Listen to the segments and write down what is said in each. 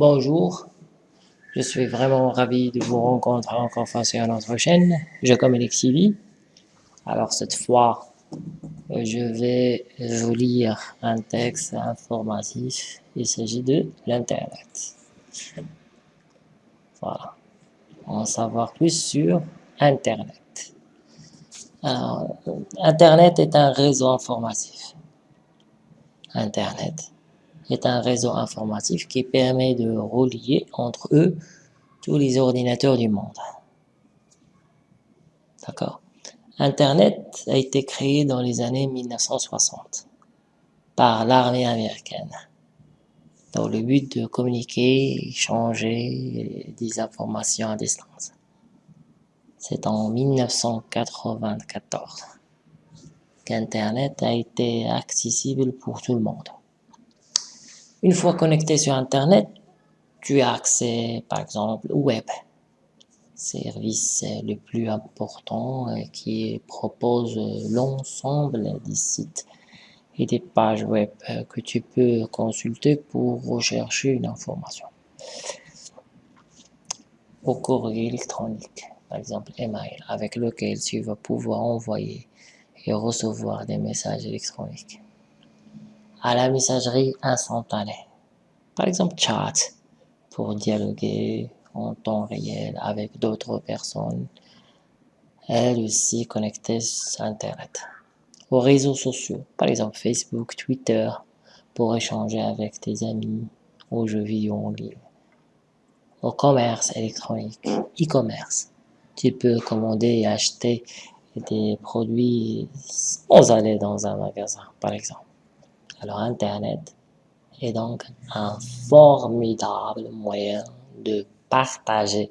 Bonjour, je suis vraiment ravi de vous rencontrer encore fois sur notre chaîne. Je communique Sylvie. Alors cette fois, je vais vous lire un texte informatif. Il s'agit de l'Internet. Voilà. On va savoir plus sur Internet. Alors, Internet est un réseau informatif. Internet est un réseau informatif qui permet de relier entre eux tous les ordinateurs du monde. D'accord Internet a été créé dans les années 1960 par l'armée américaine dans le but de communiquer, échanger des informations à distance. C'est en 1994 qu'Internet a été accessible pour tout le monde. Une fois connecté sur Internet, tu as accès, par exemple, au web, service le plus important qui propose l'ensemble des sites et des pages web que tu peux consulter pour rechercher une information. Au courrier électronique, par exemple email, avec lequel tu vas pouvoir envoyer et recevoir des messages électroniques à la messagerie instantanée. Par exemple, chat, pour dialoguer en temps réel avec d'autres personnes, elles aussi connectées sur Internet. Aux réseaux sociaux, par exemple Facebook, Twitter, pour échanger avec tes amis, aux jeux vidéo en ligne. Au commerce électronique, e-commerce, tu peux commander et acheter des produits sans aller dans un magasin, par exemple. Alors Internet est donc un formidable moyen de partager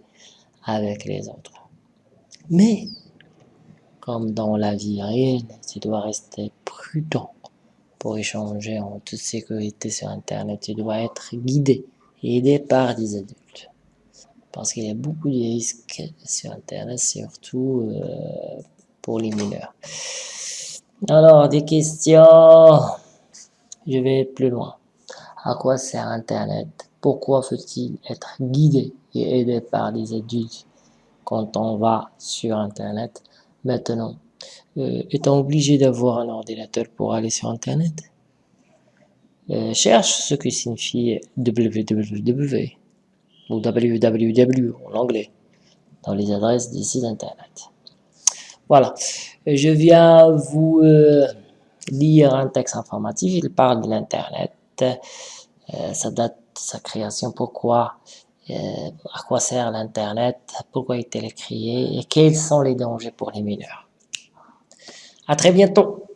avec les autres. Mais, comme dans la vie réelle, tu dois rester prudent pour échanger en toute sécurité sur Internet. Tu dois être guidé aidé par des adultes. Parce qu'il y a beaucoup de risques sur Internet, surtout euh, pour les mineurs. Alors, des questions? Je vais plus loin. À quoi sert Internet? Pourquoi faut-il être guidé et aidé par des adultes quand on va sur Internet Maintenant, euh, est-on obligé d'avoir un ordinateur pour aller sur Internet? Euh, Cherche ce que signifie www ou www en anglais dans les adresses des sites Internet. Voilà, je viens vous... Euh, lire un texte informatif, il parle de l'Internet, euh, sa date sa création, pourquoi, euh, à quoi sert l'Internet, pourquoi est-il créé et quels sont les dangers pour les mineurs? À très bientôt